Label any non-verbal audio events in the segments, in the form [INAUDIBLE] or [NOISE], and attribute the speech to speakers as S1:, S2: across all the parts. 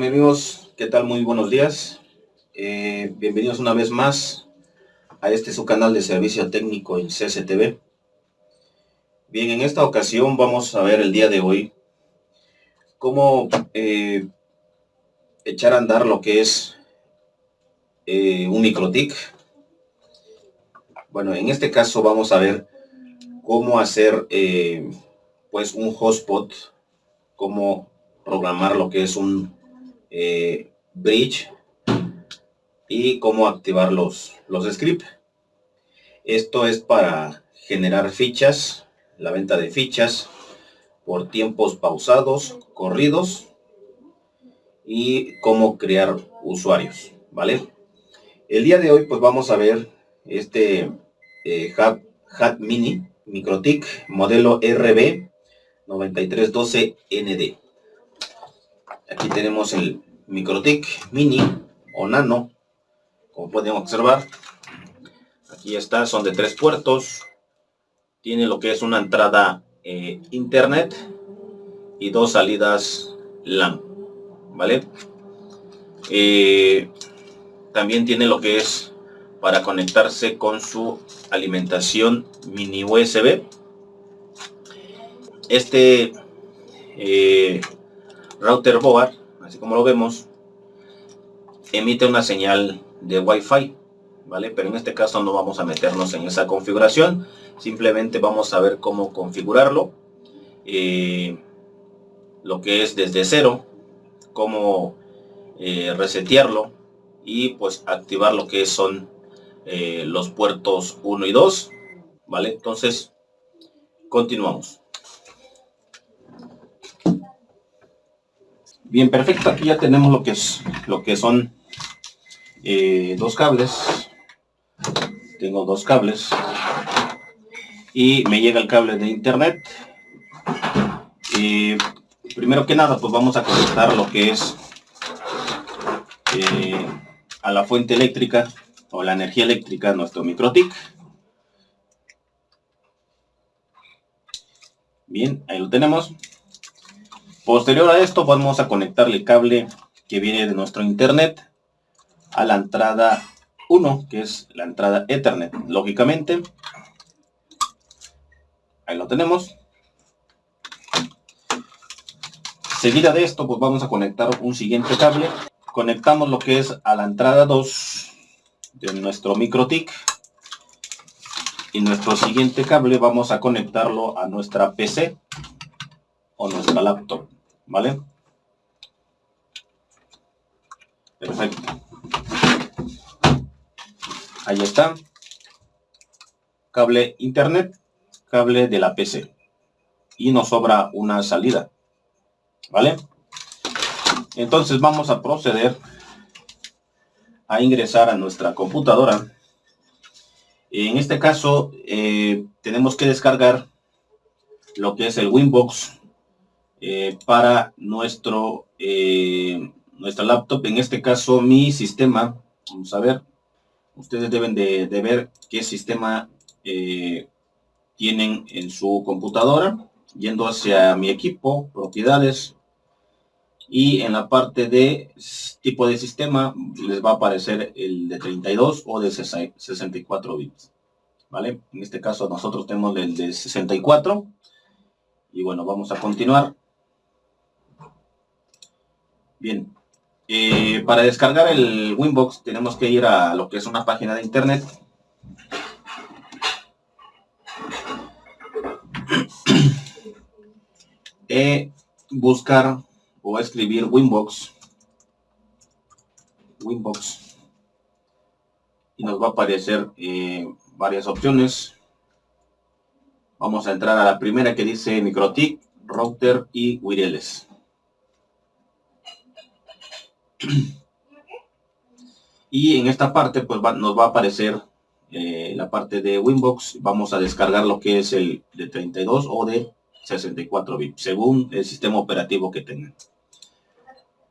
S1: mis amigos, ¿qué tal? Muy buenos días. Eh, bienvenidos una vez más a este su canal de servicio técnico en CCTV. Bien, en esta ocasión vamos a ver el día de hoy cómo eh, echar a andar lo que es eh, un microtic. Bueno, en este caso vamos a ver cómo hacer pues un hotspot, cómo programar lo que es un eh, bridge y cómo activar los, los scripts. Esto es para generar fichas, la venta de fichas por tiempos pausados, corridos y cómo crear usuarios, ¿vale? El día de hoy pues vamos a ver este eh, Hat, Mini MicroTik modelo RB 9312ND. Aquí tenemos el MicroTik Mini o Nano, como pueden observar. Aquí está, son de tres puertos. Tiene lo que es una entrada eh, Internet y dos salidas LAN, ¿vale? Eh, también tiene lo que es para conectarse con su alimentación mini USB. Este eh, router board, así como lo vemos, emite una señal de Wi-Fi, ¿vale? Pero en este caso no vamos a meternos en esa configuración, simplemente vamos a ver cómo configurarlo, eh, lo que es desde cero, cómo eh, resetearlo y pues activar lo que son eh, los puertos 1 y 2, ¿vale? Entonces, continuamos. Bien, perfecto. Aquí ya tenemos lo que es lo que son eh, dos cables. Tengo dos cables. Y me llega el cable de internet. y primero que nada, pues vamos a conectar lo que es eh, a la fuente eléctrica o la energía eléctrica nuestro microtic. Bien, ahí lo tenemos. Posterior a esto vamos a conectarle el cable que viene de nuestro internet a la entrada 1, que es la entrada Ethernet. Lógicamente, ahí lo tenemos. Seguida de esto, pues vamos a conectar un siguiente cable. Conectamos lo que es a la entrada 2 de nuestro MikroTik. Y nuestro siguiente cable vamos a conectarlo a nuestra PC o nuestra laptop. ¿Vale? Perfecto. Ahí está. Cable internet, cable de la PC. Y nos sobra una salida. ¿Vale? Entonces vamos a proceder a ingresar a nuestra computadora. En este caso eh, tenemos que descargar lo que es el Winbox eh, para nuestro eh, nuestra laptop. En este caso, mi sistema, vamos a ver, ustedes deben de, ver qué sistema eh, tienen en su computadora, yendo hacia mi equipo, propiedades, y en la parte de tipo de sistema les va a aparecer el de 32 o de 64 bits. ¿Vale? En este caso nosotros tenemos el de 64. Y bueno, vamos a continuar. Bien, eh, para descargar el Winbox tenemos que ir a lo que es una página de internet. e [CLEARS THROAT] buscar o escribir Winbox. Winbox. Y nos va a aparecer eh, varias opciones. Vamos a entrar a la primera que dice MikroTik, Router y Wireless. Y en esta parte pues nos va a aparecer eh, la parte de Winbox. Vamos a descargar lo que es el de 32 o de 64 bits, según el sistema operativo que tengan.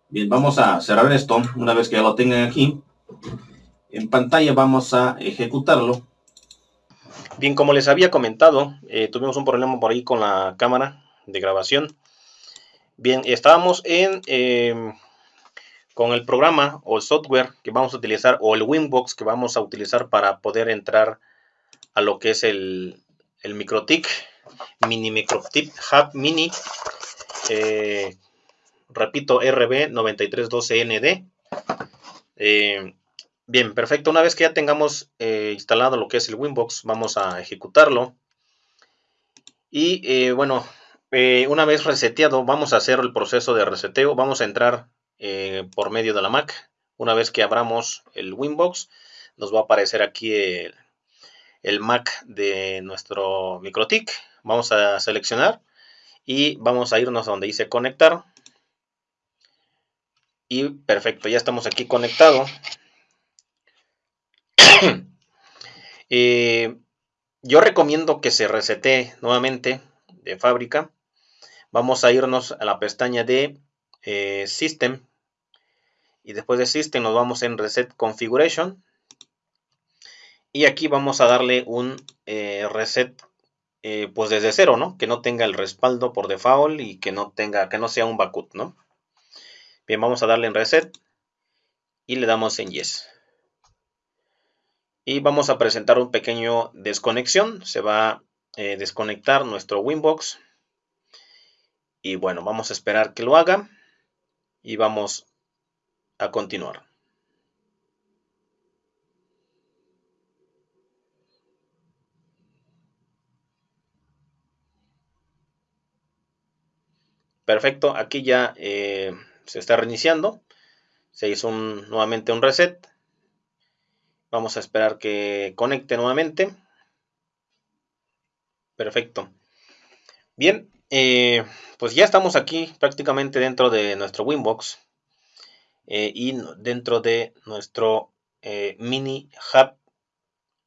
S1: Bien, vamos a cerrar esto. Una vez que ya lo tengan aquí, en pantalla vamos a ejecutarlo. Bien, como les había comentado, eh, tuvimos un problema por ahí con la cámara de grabación. Bien, estábamos en... Eh, con el programa o el software que vamos a utilizar o el Winbox que vamos a utilizar para poder entrar a lo que es el, el MikroTik Mini MikroTik Hub Mini eh, repito RB9312ND eh, bien perfecto. Una vez que ya tengamos eh, instalado lo que es el Winbox vamos a ejecutarlo. Y bueno una vez reseteado vamos a hacer el proceso de reseteo. Vamos a entrar eh, por medio de la Mac. Una vez que abramos el Winbox, nos va a aparecer aquí el, Mac de nuestro MikroTik. Vamos a seleccionar y vamos a irnos a donde dice conectar. Y perfecto, ya estamos aquí conectado. [COUGHS] Eh, yo recomiendo que se resete nuevamente de fábrica. Vamos a irnos a la pestaña de eh, System y después de System nos vamos en Reset Configuration y aquí vamos a darle un eh, reset eh, pues desde cero, ¿no? Que no tenga el respaldo por default y que no tenga, que no sea un backup, ¿no? Bien, vamos a darle en reset y le damos en yes. Y vamos a presentar un pequeño desconexión. Se va a eh, desconectar nuestro Winbox. Y bueno, vamos a esperar que lo haga. Y vamos a continuar. Perfecto, aquí ya eh, se está reiniciando. Se hizo nuevamente un reset. Vamos a esperar que conecte nuevamente. Perfecto. Bien, eh, pues ya estamos aquí prácticamente dentro de nuestro Winbox. Eh, y dentro de nuestro eh, mini hub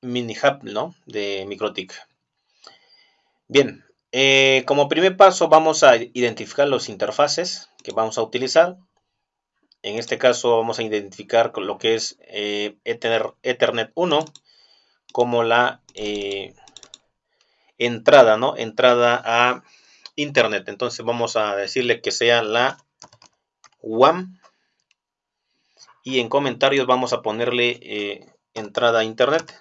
S1: mini hub ¿no? de MikroTik. Bien, eh, como primer paso vamos a identificar los interfaces que vamos a utilizar. En este caso vamos a identificar lo que es Ethernet 1 como la entrada, ¿no? Entrada a Internet. Entonces vamos a decirle que sea la WAM y en comentarios vamos a ponerle eh, entrada a internet.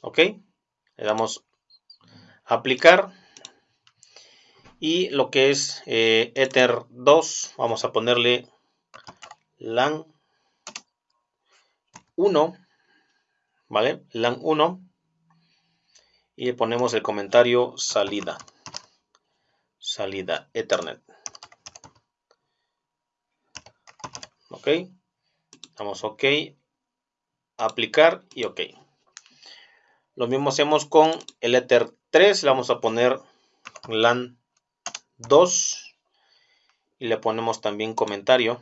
S1: Ok le damos aplicar. Y lo que es eh, ether 2 vamos a ponerle lan 1 vale lan 1 y le ponemos el comentario salida salida ethernet ok. Damos ok. Aplicar y ok. Lo mismo hacemos con el ether 3 le vamos a poner lan 2 y le ponemos también comentario.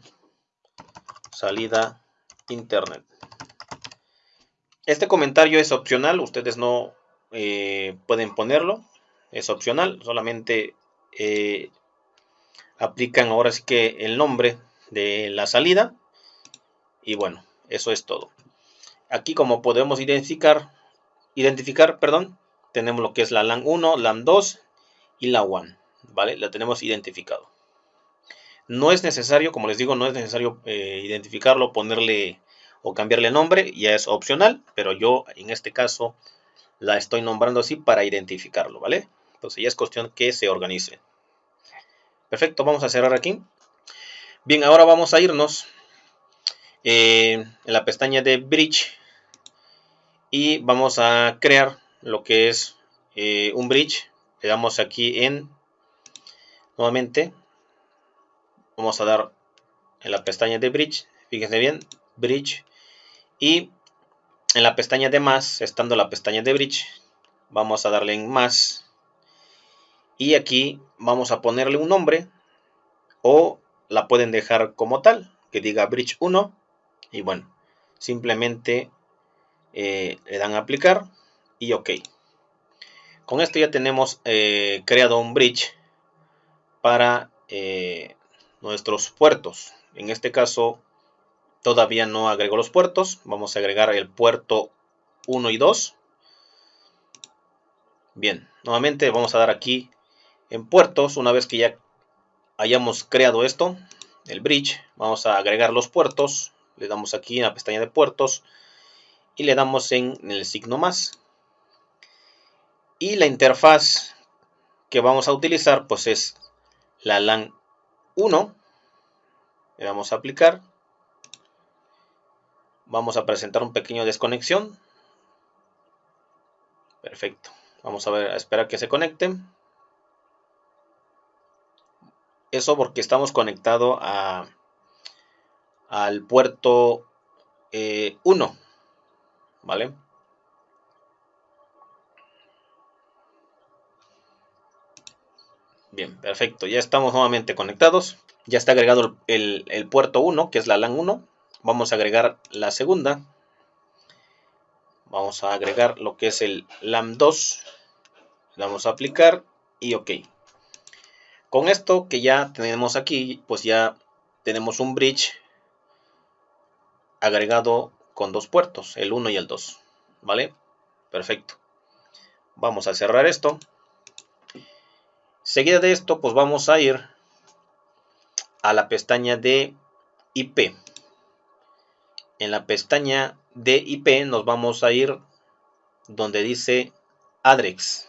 S1: Salida internet. Este comentario es opcional. Ustedes no eh, pueden ponerlo. Es opcional. Solamente eh, aplican ahora sí que el nombre de la salida. Y bueno, eso es todo. Aquí como podemos identificar, identificar, perdón, tenemos lo que es la LAN 1, LAN 2 y la WAN. ¿Vale? La tenemos identificado. No es necesario, como les digo, no es necesario eh, identificarlo, ponerle o cambiarle nombre, ya es opcional, pero yo en este caso la estoy nombrando así para identificarlo, ¿vale? Entonces ya es cuestión que se organice. Perfecto, vamos a cerrar aquí. Bien, ahora vamos a irnos eh, en la pestaña de Bridge y vamos a crear lo que es eh, un bridge. Le damos aquí en, nuevamente, vamos a dar en la pestaña de Bridge, fíjense bien, Bridge, y en la pestaña de más, estando la pestaña de Bridge, vamos a darle en más, y aquí vamos a ponerle un nombre, o la pueden dejar como tal, que diga Bridge 1 y bueno, simplemente eh, le dan a aplicar y ok. Con esto ya tenemos eh, creado un bridge para eh, nuestros puertos. En este caso todavía no agrego los puertos. Vamos a agregar el puerto 1 y 2. Bien, nuevamente vamos a dar aquí en puertos. Una vez que ya hayamos creado esto, el bridge, vamos a agregar los puertos, le damos aquí en la pestaña de puertos y le damos en el signo más. Y la interfaz que vamos a utilizar pues es la LAN 1. Le vamos a aplicar. Vamos a presentar un pequeño desconexión. Perfecto. Vamos a ver, a esperar que se conecte. Eso porque estamos conectados a, al puerto 1. Eh, ¿Vale? Bien, perfecto. Ya estamos nuevamente conectados. Ya está agregado el, el puerto 1, que es la LAN 1. Vamos a agregar la segunda. Vamos a agregar lo que es el LAN 2. Le vamos a aplicar y OK. Con esto que ya tenemos aquí, pues ya tenemos un bridge agregado con dos puertos, el 1 y el 2. ¿Vale? Perfecto. Vamos a cerrar esto. Seguida de esto, pues vamos a ir a la pestaña de IP. En la pestaña de IP nos vamos a ir donde dice Adrex.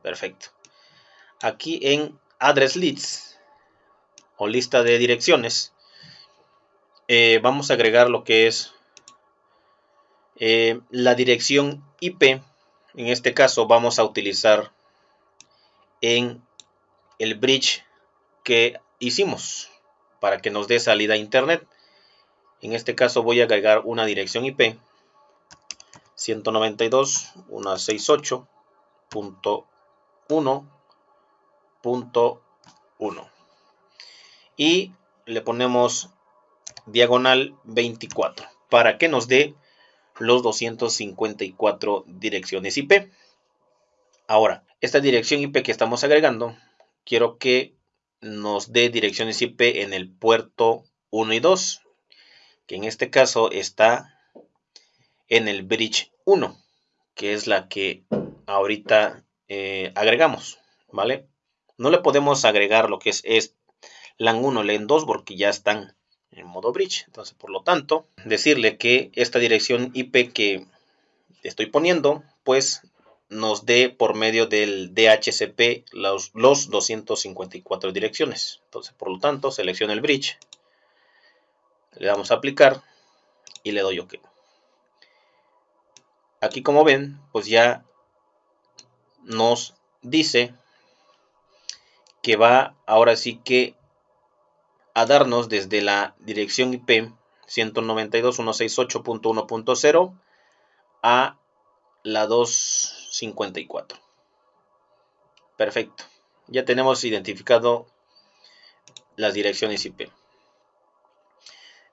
S1: Perfecto aquí en Address Leads o lista de direcciones, eh, vamos a agregar lo que es eh, la dirección IP. En este caso vamos a utilizar en el bridge que hicimos para que nos dé salida a internet. En este caso voy a agregar una dirección IP 192.168.1 punto 1 y le ponemos diagonal 24 para que nos dé los 254 direcciones IP. Ahora, esta dirección IP que estamos agregando, quiero que nos dé direcciones IP en el puerto 1 y 2, que en este caso está en el bridge 1, que es la que ahorita eh, agregamos, ¿vale? No le podemos agregar lo que es, es LAN 1, LAN 2 porque ya están en modo bridge. Entonces, por lo tanto, decirle que esta dirección IP que estoy poniendo, pues nos dé por medio del DHCP los, los 254 direcciones. Entonces, por lo tanto, selecciono el bridge, le damos a aplicar y le doy OK. Aquí como ven, pues ya nos dice que va ahora sí que a darnos desde la dirección IP 192.168.1.0 a la 254. Perfecto. Ya tenemos identificado las direcciones IP.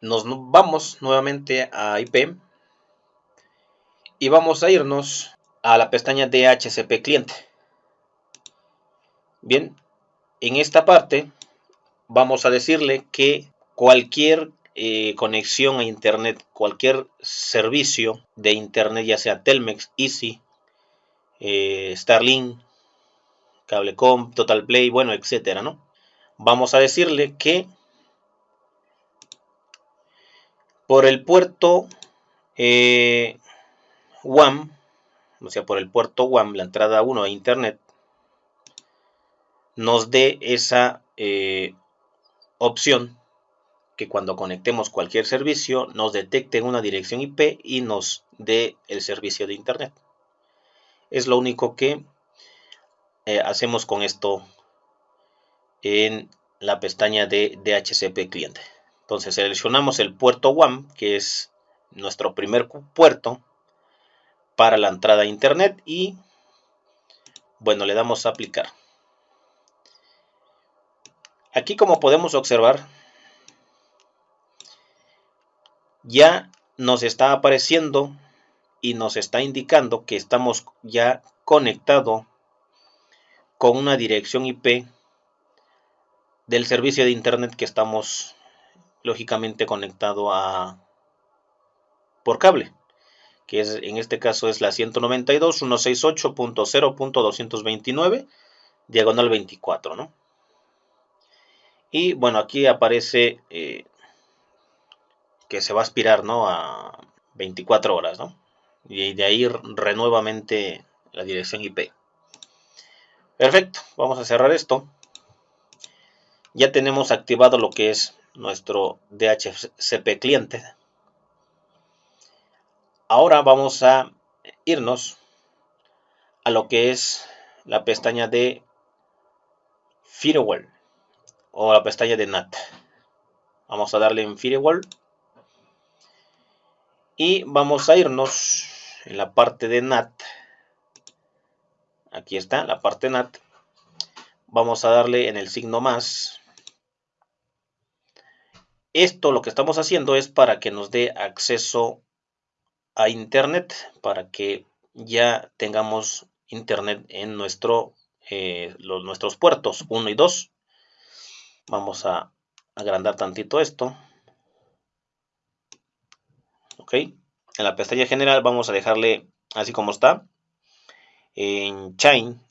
S1: Nos vamos nuevamente a IP y vamos a irnos a la pestaña DHCP cliente. Bien, en esta parte vamos a decirle que cualquier eh, conexión a internet, cualquier servicio de internet, ya sea Telmex, Easy, eh, Starlink, Cablecom, Total Play, bueno, etcétera, ¿no? Vamos a decirle que por el puerto eh, WAM, o sea, por el puerto WAM, la entrada 1 a internet, nos dé esa eh, opción que cuando conectemos cualquier servicio nos detecte una dirección IP y nos dé el servicio de internet. Es lo único que eh, hacemos con esto en la pestaña de DHCP cliente. Entonces seleccionamos el puerto WAM, que es nuestro primer puerto para la entrada a internet y bueno, le damos a aplicar. Aquí como podemos observar, ya nos está apareciendo y nos está indicando que estamos ya conectado con una dirección IP del servicio de internet que estamos lógicamente conectado a por cable que en este caso es la 192.168.0.229 diagonal 24, ¿no? Y bueno, aquí aparece eh, que se va a aspirar, ¿no? A 24 horas, ¿no? Y de ahí renuevamente la dirección IP. Perfecto, vamos a cerrar esto. Ya tenemos activado lo que es nuestro DHCP cliente. Ahora vamos a irnos a lo que es la pestaña de Firewall o la pestaña de NAT. Vamos a darle en Firewall y vamos a irnos en la parte de NAT. Aquí está la parte NAT. Vamos a darle en el signo más. Esto lo que estamos haciendo es para que nos dé acceso a internet, para que ya tengamos internet en eh, los, nuestros puertos 1 y 2. Vamos a agrandar tantito esto. Ok. En la pestaña general vamos a dejarle así como está. En Chain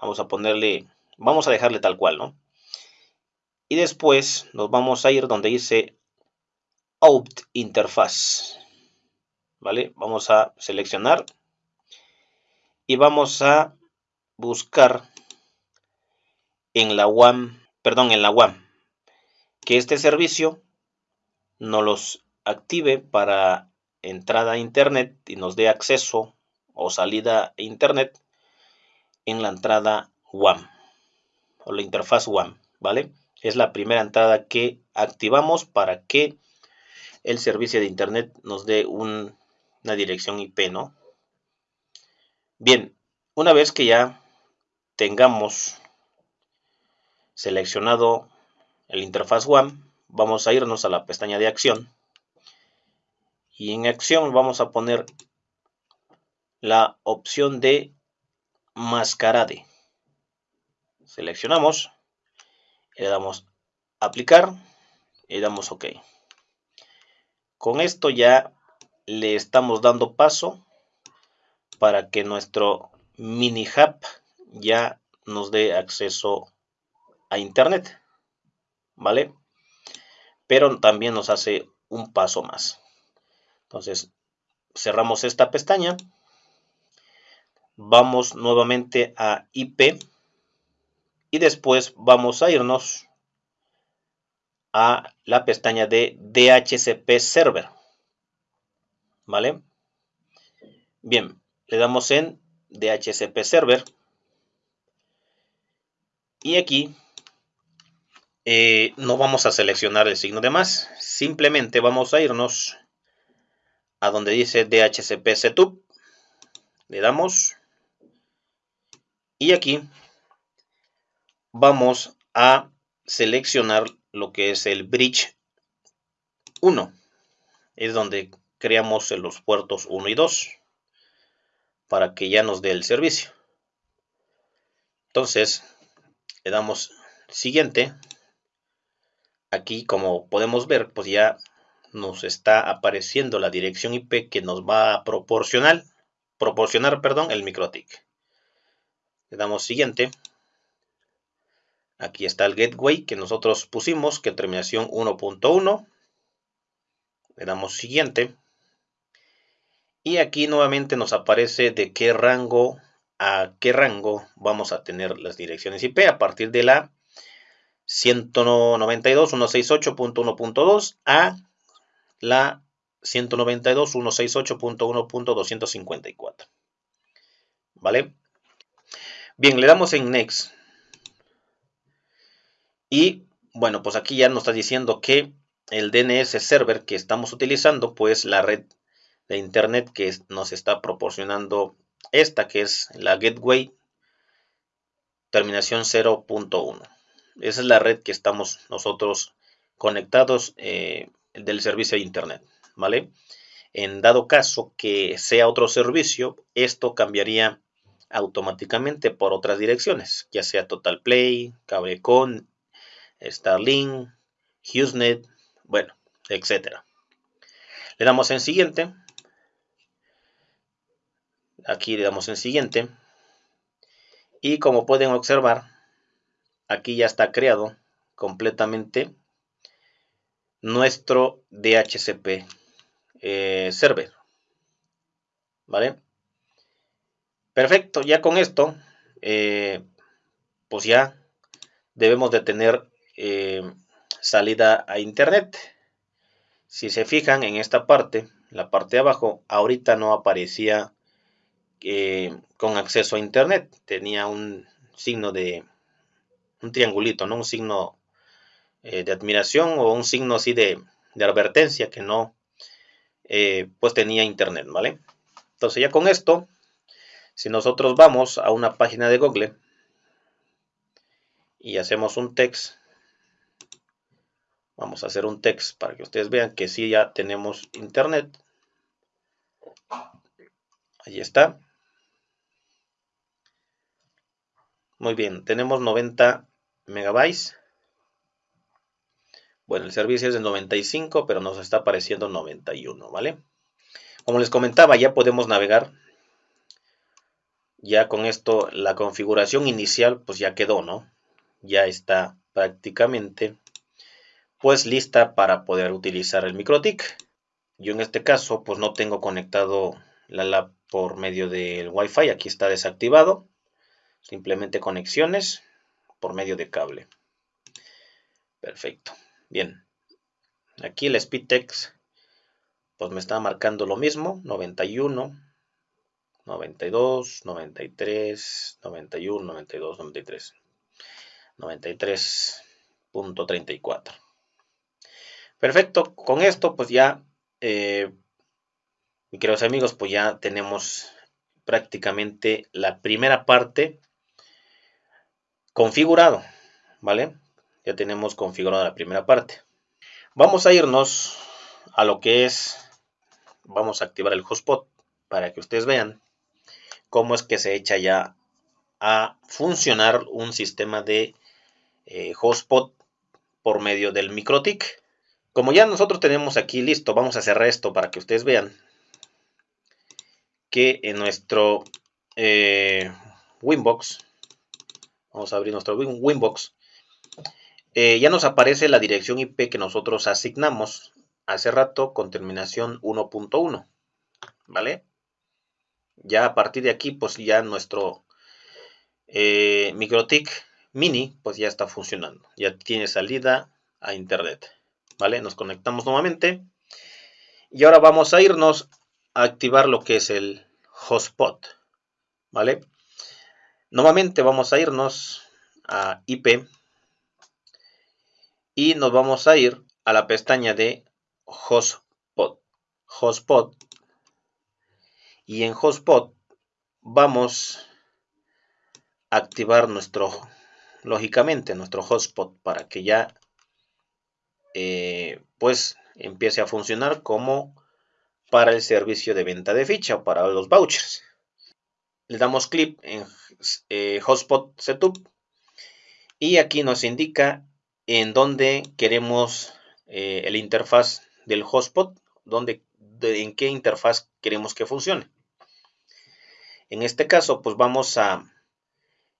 S1: vamos a ponerle, vamos a dejarle tal cual, ¿no? Y después nos vamos a ir donde dice Out Interface. ¿Vale? Vamos a seleccionar y vamos a buscar en la WAM, perdón, en la WAM, que este servicio nos los active para entrada a internet y nos dé acceso o salida a internet en la entrada WAM o la interfaz WAM, ¿vale? Es la primera entrada que activamos para que el servicio de internet nos dé una dirección IP, ¿no? Bien, una vez que ya tengamos seleccionado el interfaz WAM, vamos a irnos a la pestaña de acción y en acción vamos a poner la opción de mascarade. Seleccionamos, le damos aplicar y damos OK. Con esto ya le estamos dando paso para que nuestro mini hub ya nos dé acceso a internet. ¿Vale? Pero también nos hace un paso más. Entonces, cerramos esta pestaña. Vamos nuevamente a IP. Y después vamos a irnos a la pestaña de DHCP Server. ¿Vale? Bien, le damos en DHCP Server. Y aquí eh, no vamos a seleccionar el signo de más. Simplemente vamos a irnos a donde dice DHCP Setup. Le damos. Y aquí vamos a seleccionar lo que es el bridge 1. Es donde creamos los puertos 1 y 2 para que ya nos dé el servicio. Entonces, le damos siguiente. Aquí, como podemos ver, pues ya nos está apareciendo la dirección IP que nos va a proporcionar, proporcionar perdón, el MikroTik. Le damos siguiente. Aquí está el gateway que nosotros pusimos, que terminación 1.1. Le damos siguiente. Y aquí nuevamente nos aparece de qué rango a qué rango vamos a tener las direcciones IP a partir de la 192.168.1.2 a la 192.168.1.254. ¿Vale? Bien, le damos en Next. Y bueno, pues aquí ya nos está diciendo que el DNS server que estamos utilizando, pues la red de internet que nos está proporcionando esta, que es la gateway terminación 0.1. Esa es la red que estamos nosotros conectados eh, del servicio de internet, ¿vale? En dado caso que sea otro servicio, esto cambiaría automáticamente por otras direcciones, ya sea Total Play, Cablecon, Starlink, HughesNet, bueno, etcétera. Le damos en siguiente. Aquí le damos en siguiente. Y como pueden observar, aquí ya está creado completamente nuestro DHCP eh, server. ¿Vale? Perfecto, ya con esto, eh, pues ya debemos de tener eh, salida a internet. Si se fijan en esta parte, la parte de abajo, ahorita no aparecía con acceso a internet. Tenía un signo de, un triangulito, ¿no? Un signo de admiración o un signo así de, advertencia que no, pues tenía internet, ¿vale? Entonces ya con esto, si nosotros vamos a una página de Google y hacemos un text, vamos a hacer un text para que ustedes vean que sí ya tenemos internet. Ahí está. Muy bien, tenemos 90 megabytes. Bueno, el servicio es de 95, pero nos está apareciendo 91, ¿vale? Como les comentaba, ya podemos navegar. Ya con esto la configuración inicial pues ya quedó, ¿no? Ya está prácticamente pues lista para poder utilizar el MikroTik. Yo en este caso pues no tengo conectado la lab por medio del Wi-Fi. Aquí está desactivado. Simplemente conexiones por medio de cable. Perfecto. Bien. Aquí el SpeedText pues me está marcando lo mismo, 91, 92, 93, 91, 92, 93, 93.34. Perfecto, con esto pues ya, eh, mis queridos amigos, pues ya tenemos prácticamente la primera parte configurado, ¿vale? Ya tenemos configurada la primera parte. Vamos a irnos a lo que es vamos a activar el hotspot para que ustedes vean cómo es que se echa ya a funcionar un sistema de eh, hotspot por medio del MikroTik. Como ya nosotros tenemos aquí listo, vamos a cerrar esto para que ustedes vean que en nuestro eh, Winbox, vamos a abrir nuestro Winbox, eh, ya nos aparece la dirección IP que nosotros asignamos hace rato con terminación 1.1, ¿vale? Ya a partir de aquí, pues ya nuestro eh, Mini, pues ya está funcionando. Ya tiene salida a Internet, ¿vale? Nos conectamos nuevamente. Y ahora vamos a irnos a activar lo que es el hotspot, ¿vale? Nuevamente vamos a irnos a IP y nos vamos a ir a la pestaña de hotspot. Hotspot. Y en hotspot vamos a activar nuestro, lógicamente, nuestro hotspot para que ya eh, pues empiece a funcionar como para el servicio de venta de ficha o para los vouchers. Le damos clic en eh, Hotspot Setup y aquí nos indica en dónde queremos eh, el interfaz del hotspot, en qué interfaz queremos que funcione. En este caso, pues vamos a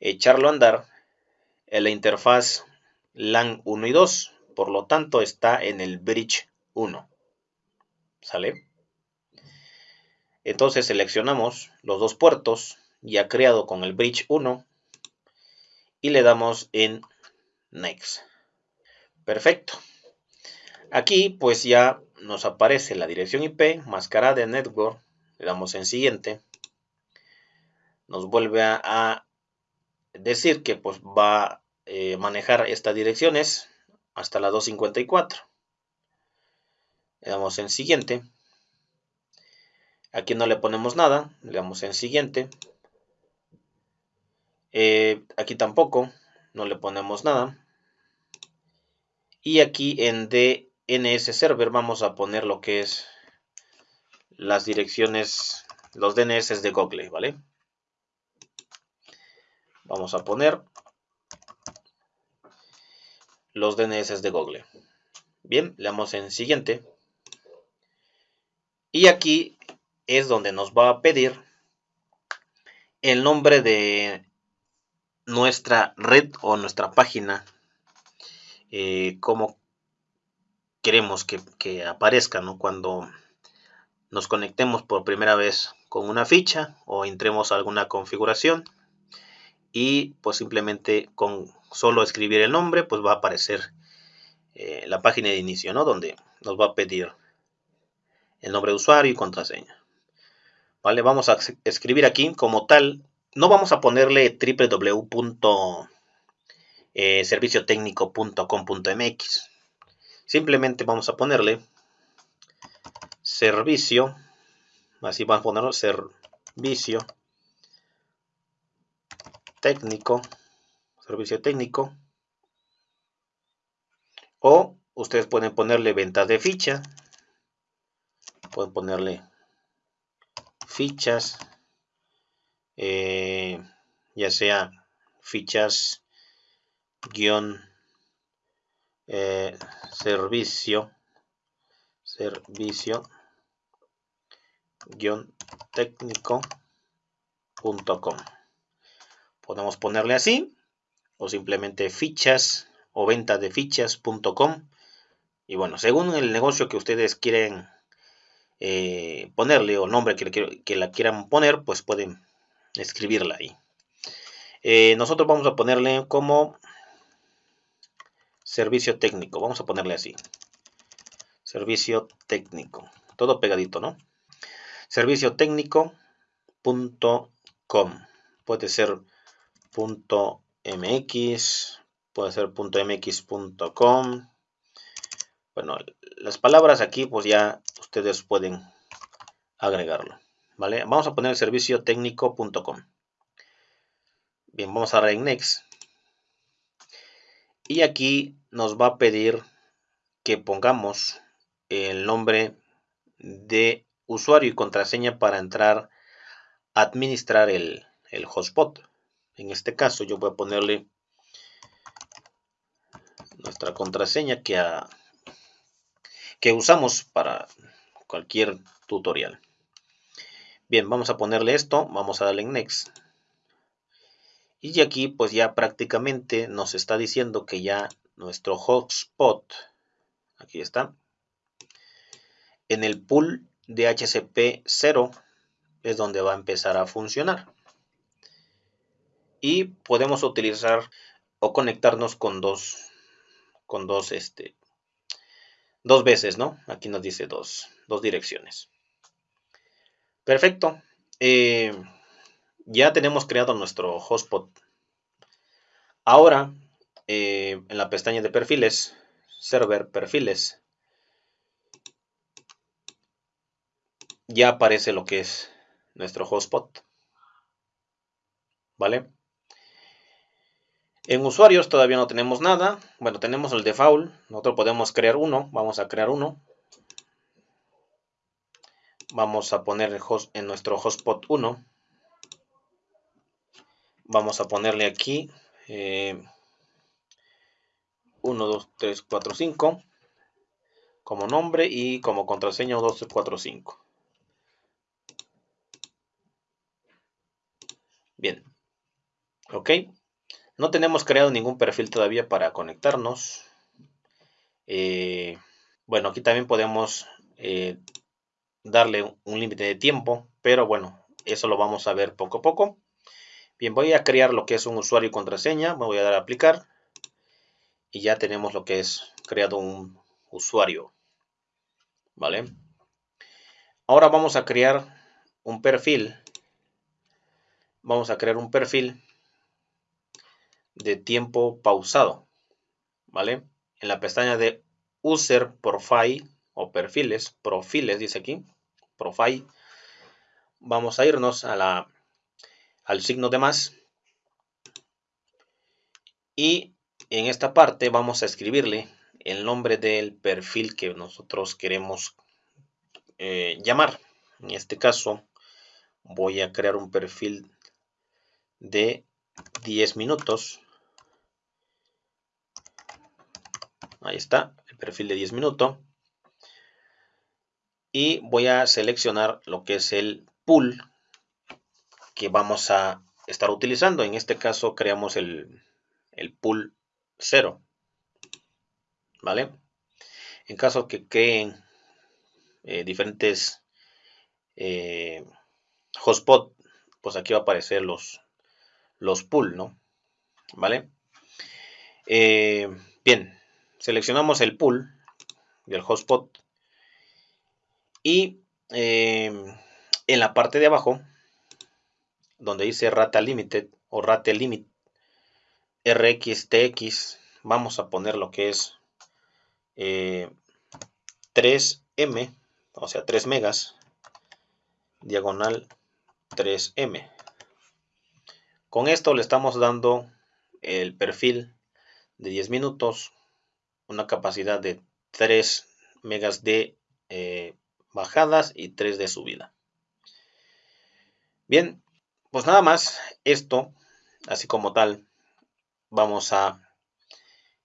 S1: echarlo a andar en la interfaz LAN 1 y 2. Por lo tanto, está en el bridge 1. ¿Sale? Entonces seleccionamos los dos puertos ya creado con el bridge 1 y le damos en Next. Perfecto. Aquí pues ya nos aparece la dirección IP, máscara de network, le damos en siguiente. Nos vuelve a, decir que pues va a eh, manejar estas direcciones hasta la 254. Le damos en siguiente. Aquí no le ponemos nada, le damos en siguiente. Eh, aquí tampoco, no le ponemos nada. Y aquí en D NS Server vamos a poner lo que es las direcciones, los DNS de Google, ¿vale? Vamos a poner los DNS de Google. Bien, le damos en siguiente. Y aquí es donde nos va a pedir el nombre de nuestra red o nuestra página, eh, como queremos que, aparezca, ¿no? Cuando nos conectemos por primera vez con una ficha o entremos a alguna configuración y pues simplemente con solo escribir el nombre pues va a aparecer eh, la página de inicio, ¿no? Donde nos va a pedir el nombre de usuario y contraseña. Vale, vamos a escribir aquí como tal. No vamos a ponerle www.serviciotecnico.com.mx. Simplemente vamos a ponerle servicio. Así vamos a ponerlo servicio técnico. Servicio técnico. O ustedes pueden ponerle ventas de ficha pueden ponerle fichas, eh, ya sea fichas guion eh, servicio, servicio guion técnico.com. Podemos ponerle así o simplemente fichas o venta de fichas.com. Y bueno, según el negocio que ustedes quieren eh, ponerle o nombre que, la quieran poner, pues pueden escribirla ahí. Eh, nosotros vamos a ponerle como servicio técnico. Vamos a ponerle así. Servicio técnico. Todo pegadito, ¿no? Servicio técnico.com. Puede ser .mx, puede ser .mx.com. Bueno, las palabras aquí pues ya ustedes pueden agregarlo. ¿Vale? Vamos a poner el servicio técnico.com. Bien, vamos a dar. Y aquí nos va a pedir que pongamos el nombre de usuario y contraseña para entrar a administrar el, el hotspot. En este caso yo voy a ponerle nuestra contraseña que a que usamos para cualquier tutorial. Bien, vamos a ponerle esto, vamos a darle en Next. Y aquí pues ya prácticamente nos está diciendo que ya nuestro hotspot, aquí está, en el pool de HCP 0 es donde va a empezar a funcionar. Y podemos utilizar o conectarnos con dos, con dos este, dos veces, ¿no? Aquí nos dice dos, direcciones. Perfecto. Eh, ya tenemos creado nuestro hotspot. Ahora, eh, en la pestaña de perfiles, server perfiles, ya aparece lo que es nuestro hotspot. ¿Vale? En usuarios todavía no tenemos nada. Bueno, tenemos el default. Nosotros podemos crear uno. Vamos a crear uno. Vamos a poner en nuestro hotspot 1. Vamos a ponerle aquí 1, 2, 3, 4, 5 como nombre y como contraseña 1, 2, 3, 4, 5. Bien. Ok. No tenemos creado ningún perfil todavía para conectarnos. Eh, bueno, aquí también podemos eh, darle un límite de tiempo, pero bueno, eso lo vamos a ver poco a poco. Bien, voy a crear lo que es un usuario y contraseña. Me voy a dar a aplicar. Y ya tenemos lo que es creado un usuario. ¿Vale? Ahora vamos a crear un perfil. Vamos a crear un perfil de tiempo pausado, ¿vale? En la pestaña de User Profile o perfiles, perfiles dice aquí, Profile, vamos a irnos a la, al signo de más y en esta parte vamos a escribirle el nombre del perfil que nosotros queremos eh, llamar. En este caso voy a crear un perfil de 10 minutos Ahí está, el perfil de 10 minutos. Y voy a seleccionar lo que es el pool que vamos a estar utilizando. En este caso creamos el, pool 0. ¿Vale? En caso que creen eh, diferentes eh, hotspot, pues aquí va a aparecer los, los pool, ¿no? ¿Vale? Eh, bien, seleccionamos el pool del hotspot y en la parte de abajo donde dice rata limited o rate limit rxtx vamos a poner lo que es 3m eh, o sea 3 megas diagonal 3m con esto le estamos dando el perfil de 10 minutos una capacidad de 3 megas de eh, bajadas y 3 de subida bien pues nada más, esto, así como tal, vamos a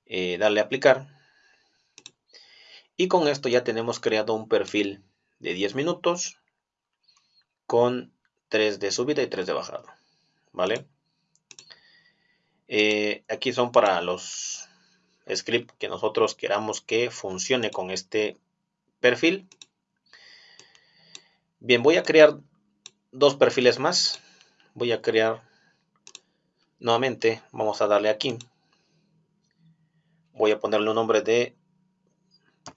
S1: eh, darle a aplicar. Y con esto ya tenemos creado un perfil de 10 minutos con 3 de subida y 3 de bajada. ¿Vale? Eh, aquí son para los scripts que nosotros queramos que funcione con este perfil. Bien, voy a crear dos perfiles más voy a crear nuevamente, vamos a darle aquí. Voy a ponerle un nombre de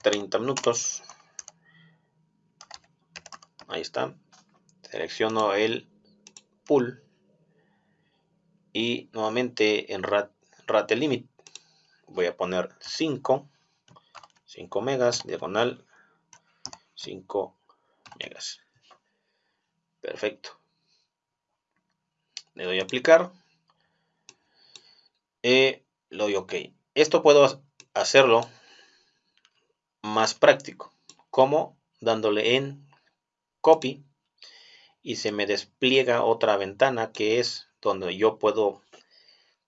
S1: 30 minutos. Ahí está. Selecciono el pool y nuevamente en rate limit voy a poner 5 5 megas diagonal 5 megas perfecto le doy a aplicar. eh, le doy OK. Esto puedo hacerlo más práctico. Como dándole en copy y se me despliega otra ventana que es donde yo puedo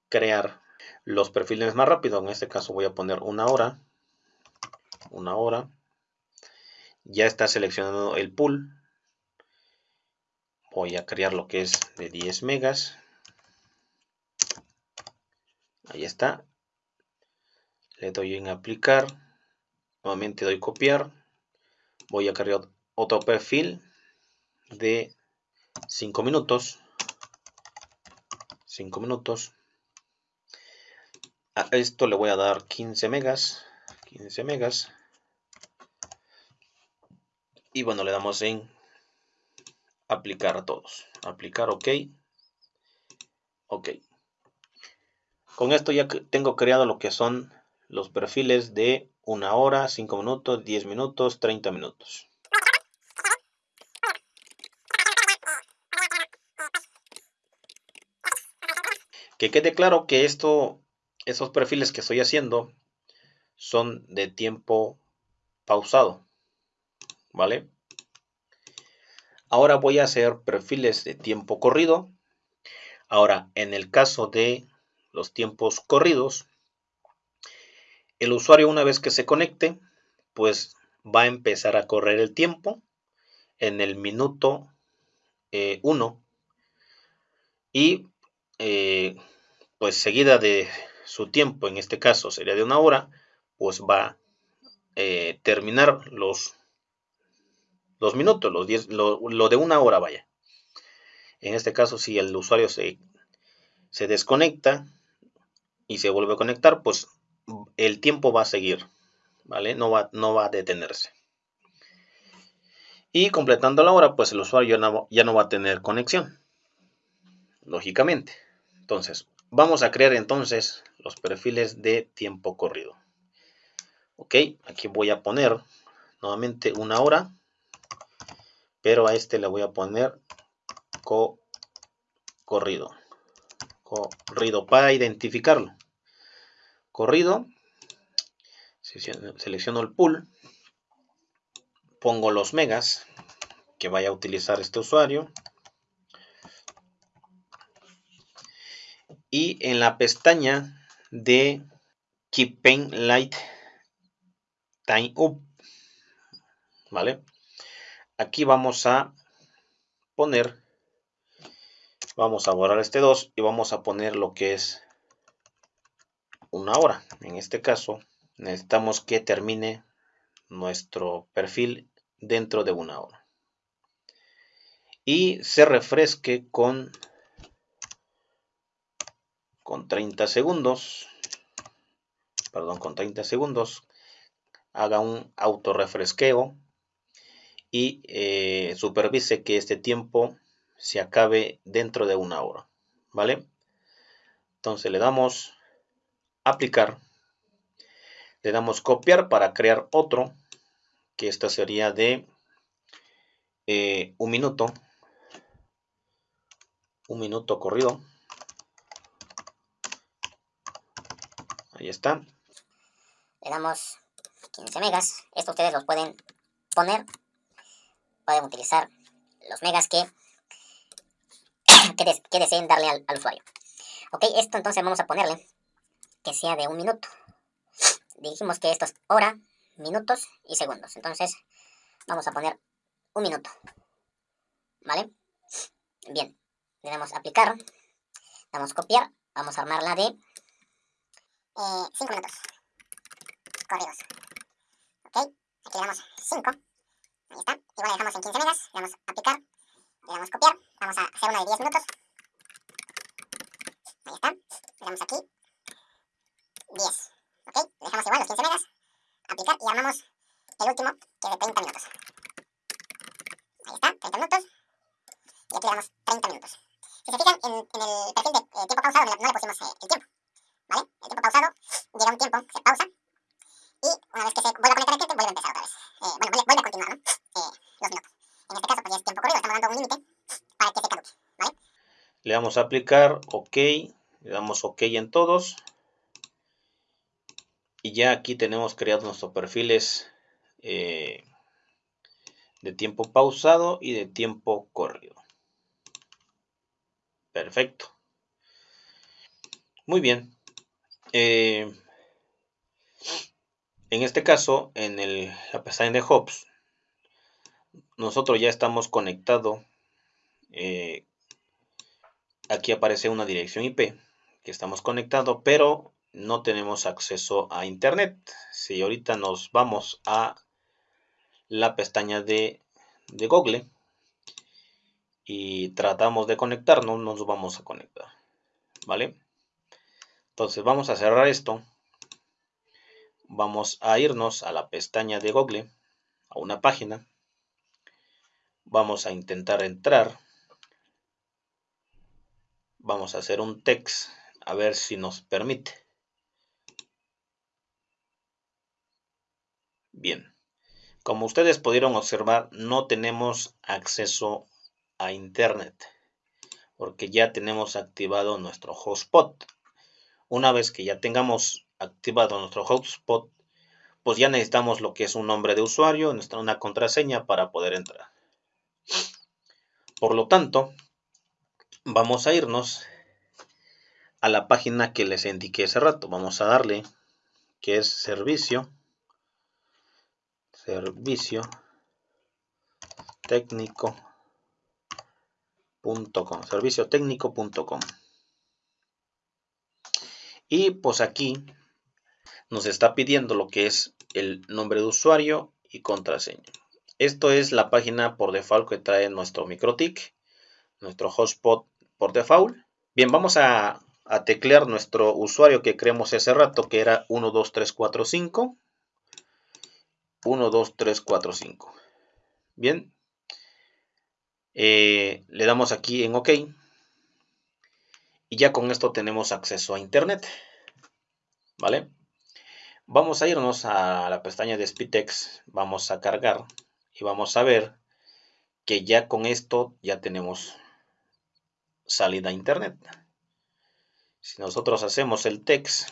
S1: crear los perfiles más rápido. En este caso voy a poner una hora. Una hora. Ya está seleccionado el pool. Voy a crear lo que es de 10 megas. Ahí está. Le doy en aplicar. Nuevamente doy copiar. Voy a crear otro perfil de 5 minutos. 5 minutos a esto le voy a dar 15 megas 15 megas y bueno le damos en aplicar a todos. Aplicar OK. OK. Con esto ya tengo creado lo que son los perfiles de una hora, 5 minutos, 10 minutos, 30 minutos. Que quede claro que esto, esos perfiles que estoy haciendo son de tiempo pausado. ¿Vale? Ahora voy a hacer perfiles de tiempo corrido. Ahora, en el caso de los tiempos corridos, el usuario una vez que se conecte, pues va a empezar a correr el tiempo en el minuto 1 eh, y eh, pues seguida de su tiempo, en este caso sería de una hora, pues va a eh, terminar los minutos, los diez, lo, de una hora, vaya. En este caso, si el usuario se, se desconecta y se vuelve a conectar, pues el tiempo va a seguir, ¿vale? No va, no va a detenerse. Y completando la hora, pues el usuario no, ya no va a tener conexión, lógicamente. Entonces, vamos a crear entonces los perfiles de tiempo corrido. Ok, aquí voy a poner nuevamente una hora pero a este le voy a poner corrido corrido para identificarlo corrido selecciono el pool pongo los megas que vaya a utilizar este usuario y en la pestaña de Keep Paint Light Time Up ¿vale? aquí vamos a poner Vamos a borrar este 2 y vamos a poner lo que es una hora. En este caso, necesitamos que termine nuestro perfil dentro de una hora. Y se refresque con, con 30 segundos. Perdón, con 30 segundos. Haga un auto refresqueo y eh, supervise que este tiempo se acabe dentro de una hora. ¿Vale? Entonces le damos aplicar. Le damos copiar para crear otro, que esta sería de eh, un minuto. Un minuto corrido. Ahí está.
S2: Le damos 15 megas. Esto ustedes los pueden poner. Pueden utilizar los megas que, [COUGHS] que, deseen darle al, usuario. Ok, esto entonces vamos a ponerle que sea de un minuto. Dijimos que esto es hora, minutos y segundos. Entonces, vamos a poner un minuto. ¿Vale? Bien, le damos aplicar, damos copiar, vamos a armarla de 5 eh, minutos. Corridos. Ok, aquí le damos 5. Ahí está. Igual le dejamos en 15 megas, le damos aplicar, le damos copiar, vamos a hacer una de 10 minutos. Ahí está. Le damos aquí 10. ¿Ok? Dejamos igual los 15 megas. Aplicar y armamos el último, que es de 30 minutos. Ahí está, 30 minutos. Y aquí le damos 30 minutos. Si se fijan, en, en el perfil de eh, tiempo pausado no le pusimos eh, el tiempo. ¿Vale? El tiempo pausado llega un tiempo, se pausa. Y una vez que se vuelve a conectar el cliente, vuelve a empezar otra vez. Eh, bueno, vuelve, a continuar, ¿no? Eh, los minutos. En este caso, pues ya es tiempo corrido, estamos dando un límite para que se caduque. ¿Vale?
S1: Le damos a aplicar, OK. Le damos OK en todos y ya aquí tenemos creados nuestros perfiles eh, de tiempo pausado y de tiempo corrido. Perfecto. Muy bien. Eh, en este caso, en el, la pestaña de Hops, nosotros ya estamos conectados. Eh, aquí aparece una dirección IP que estamos conectados, pero no tenemos acceso a internet. Si ahorita nos vamos a la pestaña de Google y tratamos de conectarnos, nos vamos a conectar. ¿Vale? Entonces vamos a cerrar esto. Vamos a irnos a la pestaña de Google, a una página. Vamos a intentar entrar. Vamos a hacer un text a ver si nos permite. Bien, como ustedes pudieron observar, no tenemos acceso a Internet porque ya tenemos activado nuestro hotspot. Una vez que ya tengamos activado nuestro hotspot, pues ya necesitamos lo que es un nombre de usuario, una contraseña para poder entrar. Por lo tanto, vamos a irnos a la página que les indiqué hace rato. Vamos a darle que es servicio servicio técnico.com servicio técnico.com y pues aquí nos está pidiendo lo que es el nombre de usuario y contraseña esto es la página por default que trae nuestro MikroTik nuestro hotspot por default bien vamos a, teclear nuestro usuario que creamos hace rato que era 12345 1, 2, 3, 4, 5. Bien. Eh, le damos aquí en OK. Y ya con esto tenemos acceso a Internet. ¿Vale? Vamos a irnos a la pestaña de Spitex. Vamos a cargar. Y vamos a ver que ya con esto ya tenemos salida a Internet. Si nosotros hacemos el text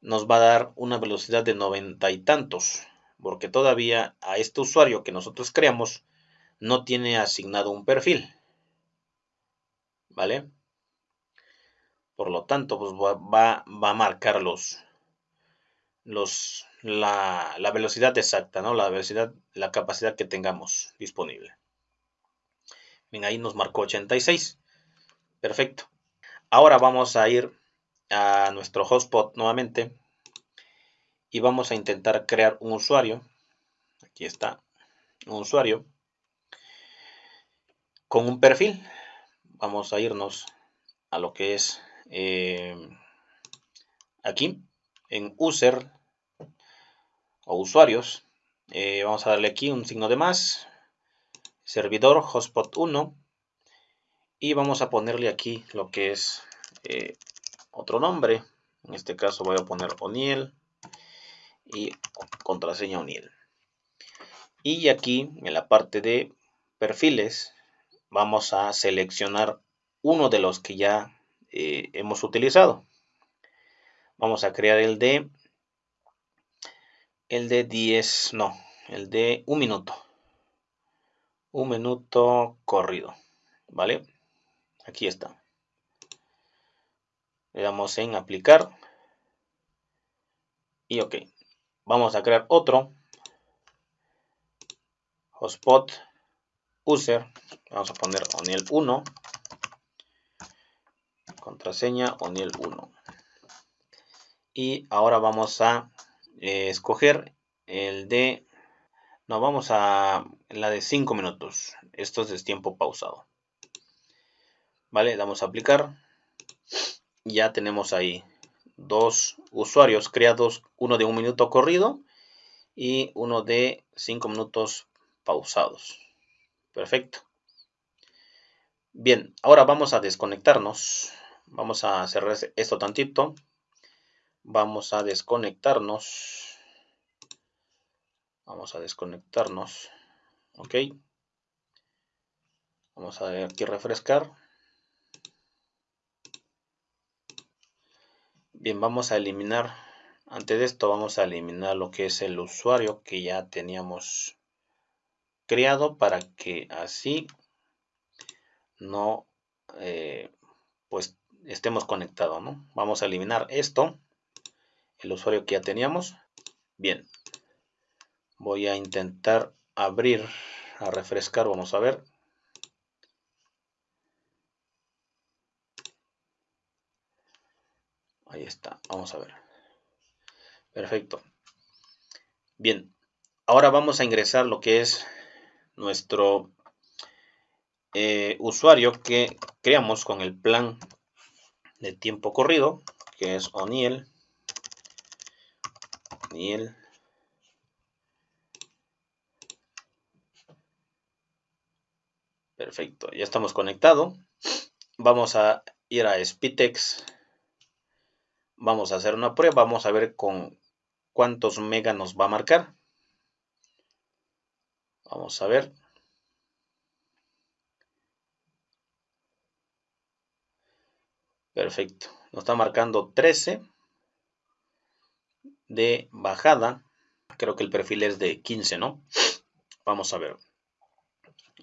S1: nos va a dar una velocidad de noventa y tantos, porque todavía a este usuario que nosotros creamos no tiene asignado un perfil. ¿Vale? Por lo tanto, pues va, a marcar los, los, la, la, velocidad exacta, ¿no? La velocidad, la capacidad que tengamos disponible. Bien, ahí nos marcó 86. Perfecto. Ahora vamos a ir a nuestro hotspot nuevamente y vamos a intentar crear un usuario. Aquí está, un usuario con un perfil. Vamos a irnos a lo que es eh, aquí en user o usuarios. Eh, vamos a darle aquí un signo de más, servidor hotspot 1 y vamos a ponerle aquí lo que es eh, otro nombre. En este caso voy a poner Oniel y contraseña Oniel. Y aquí en la parte de perfiles vamos a seleccionar uno de los que ya eh, hemos utilizado. Vamos a crear el de el de 10, no, el de un minuto. Un minuto corrido, ¿vale? Aquí está. Le damos en aplicar. Y ok. Vamos a crear otro. Hotspot user. Vamos a poner Oniel 1. Contraseña Oniel 1. Y ahora vamos a eh, escoger el de... No, vamos a la de 5 minutos. Esto es tiempo pausado. Vale, damos a aplicar. Ya tenemos ahí dos usuarios creados, uno de un minuto corrido y uno de 5 minutos pausados. Perfecto. Bien, ahora vamos a desconectarnos. Vamos a cerrar esto tantito. Vamos a desconectarnos. Vamos a desconectarnos. Ok. Vamos a ver aquí refrescar. Bien, vamos a eliminar, antes de esto vamos a eliminar lo que es el usuario que ya teníamos creado para que así no eh, pues estemos conectados, ¿no? Vamos a eliminar esto, el usuario que ya teníamos. Bien, voy a intentar abrir, a refrescar, vamos a ver. Ahí está, vamos a ver. Perfecto. Bien, ahora vamos a ingresar lo que es nuestro eh, usuario que creamos con el plan de tiempo corrido, que es Oniel. Oniel. Perfecto, ya estamos conectados. Vamos a ir a Spitex Vamos a hacer una prueba, vamos a ver con cuántos mega nos va a marcar. Vamos a ver. Perfecto. Nos está marcando 13 de bajada. Creo que el perfil es de 15, ¿no? Vamos a ver.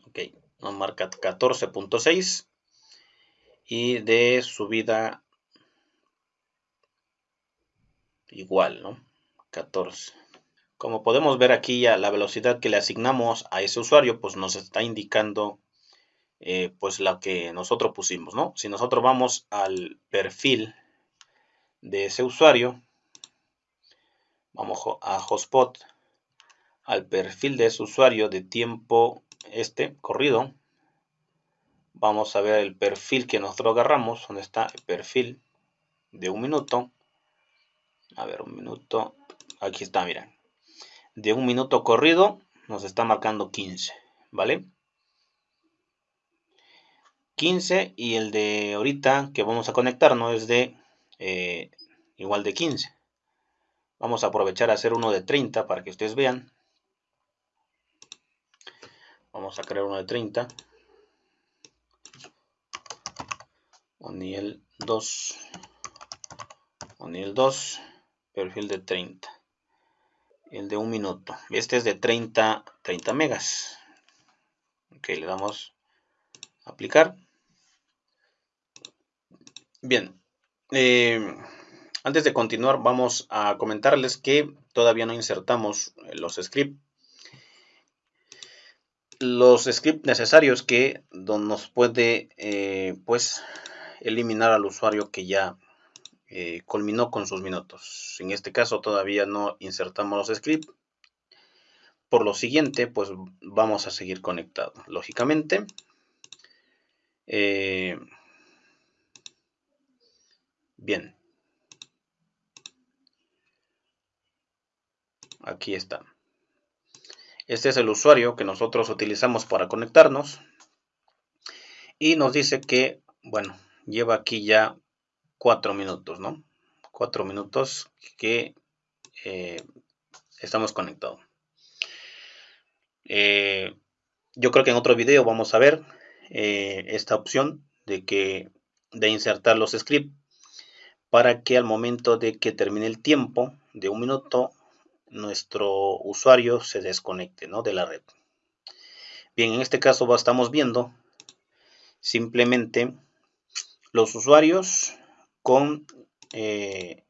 S1: Ok, nos marca 14.6 y de subida igual, ¿no? 14. Como podemos ver aquí ya la velocidad que le asignamos a ese usuario, pues nos está indicando eh, pues la que nosotros pusimos, ¿no? Si nosotros vamos al perfil de ese usuario, vamos a Hotspot, al perfil de ese usuario de tiempo este corrido, vamos a ver el perfil que nosotros agarramos, donde está el perfil de un minuto, a ver, un minuto. Aquí está, miren. De un minuto corrido nos está marcando 15, ¿vale? 15 y el de ahorita que vamos a conectarnos es de eh, igual de 15. Vamos a aprovechar a hacer uno de 30 para que ustedes vean. Vamos a crear uno de 30. Oniel 2. Oniel 2 perfil de 30 el de un minuto. Este es de 30 30 megas. Ok le damos a aplicar. Bien eh, antes de continuar vamos a comentarles que todavía no insertamos los scripts los scripts necesarios que nos puede eh, pues eliminar al usuario que ya eh, culminó con sus minutos. En este caso todavía no insertamos los scripts. Por lo siguiente, pues vamos a seguir conectados. Lógicamente, eh, bien. Aquí está. Este es el usuario que nosotros utilizamos para conectarnos. Y nos dice que, bueno, lleva aquí ya cuatro minutos, ¿no? Cuatro minutos que eh, estamos conectados. Eh, yo creo que en otro video vamos a ver eh, esta opción de que de insertar los scripts para que al momento de que termine el tiempo de un minuto nuestro usuario se desconecte ¿no? de la red. Bien, en este caso estamos viendo simplemente los usuarios con eh,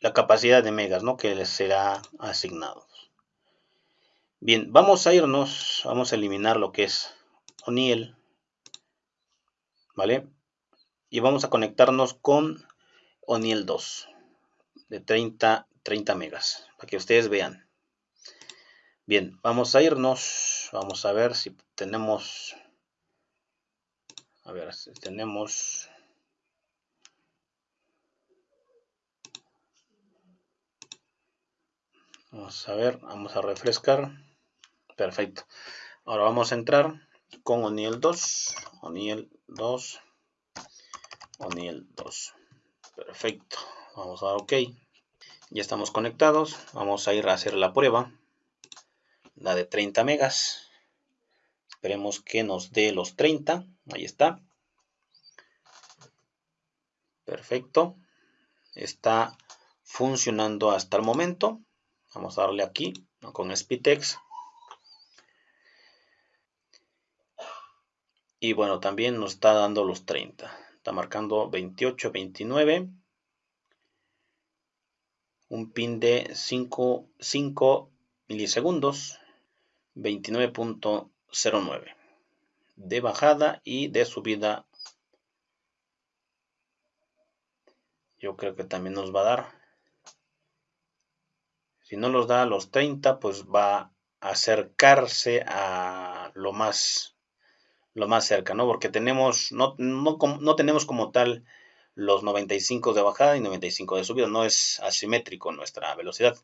S1: la capacidad de megas ¿no? que les será asignado. Bien, vamos a irnos, vamos a eliminar lo que es O'Neill, ¿vale? Y vamos a conectarnos con O'Neill 2 de 30 30 megas, para que ustedes vean. Bien, vamos a irnos, vamos a ver si tenemos, a ver, si tenemos, vamos a ver, vamos a refrescar, perfecto. Ahora vamos a entrar con O'Neill 2, O'Neill 2, O'Neill 2, perfecto, vamos a dar OK. Ya estamos conectados. Vamos a ir a hacer la prueba. La de 30 megas. Esperemos que nos dé los 30. Ahí está. Perfecto. Está funcionando hasta el momento. Vamos a darle aquí con Spitex. Y bueno, también nos está dando los 30. Está marcando 28, 29 un pin de 5, 5 milisegundos, 29.09 de bajada y de subida. Yo creo que también nos va a dar. Si no los da a los 30, pues va a acercarse a lo más lo más cerca, ¿no? Porque tenemos, no, no, no tenemos como tal los 95 de bajada y 95 de subida. No es asimétrico nuestra velocidad.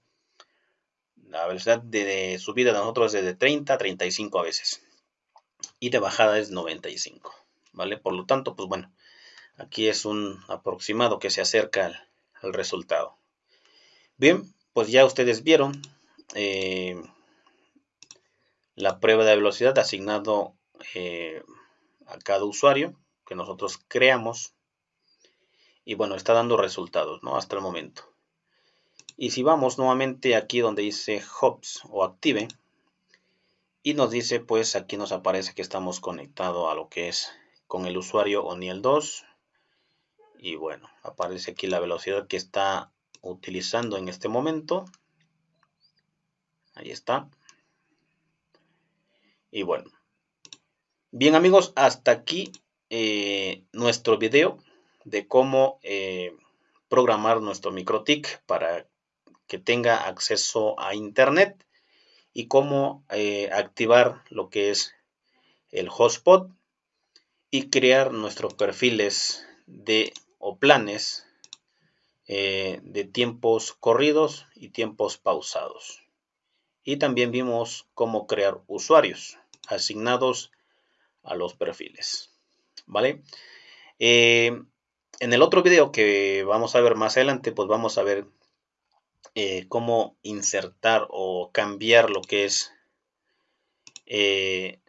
S1: La velocidad de, subida de nosotros es de 30 a 35 a veces. Y de bajada es 95. ¿Vale? Por lo tanto, pues bueno, aquí es un aproximado que se acerca al, resultado. Bien, pues ya ustedes vieron eh, la prueba de velocidad asignado eh, a cada usuario que nosotros creamos y bueno, está dando resultados, ¿no? Hasta el momento. Y si vamos nuevamente aquí donde dice Hops o Active, y nos dice, pues aquí nos aparece que estamos conectados a lo que es con el usuario O'Neill 2. Y bueno, aparece aquí la velocidad que está utilizando en este momento. Ahí está. Y bueno. Bien amigos, hasta aquí eh, nuestro video de cómo eh, programar nuestro MikroTik para que tenga acceso a Internet y cómo eh, activar lo que es el hotspot y crear nuestros perfiles de o planes eh, de tiempos corridos y tiempos pausados. Y también vimos cómo crear usuarios asignados a los perfiles. ¿Vale? en el otro video que vamos a ver más adelante, pues vamos a ver eh, cómo insertar o cambiar lo que es eh,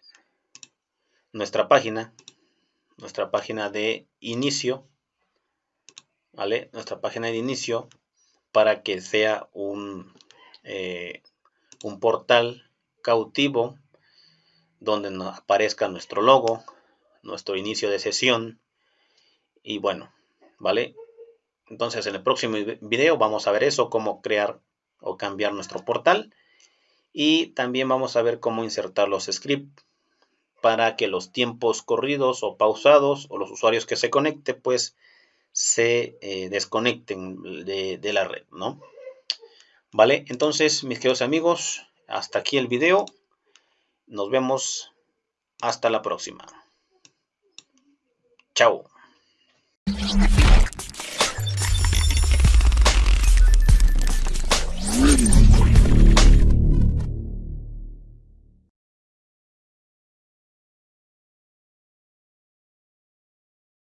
S1: nuestra página, nuestra página de inicio, Nuestra página de inicio para que sea un, eh, un portal cautivo donde aparezca nuestro logo, nuestro inicio de sesión y bueno, ¿vale? Entonces en el próximo video vamos a ver eso, cómo crear o cambiar nuestro portal. Y también vamos a ver cómo insertar los scripts para que los tiempos corridos o pausados o los usuarios que se conecte pues se eh, desconecten de, de la red, ¿no? Vale, entonces mis queridos amigos, hasta aquí el video. Nos vemos hasta la próxima. Chao.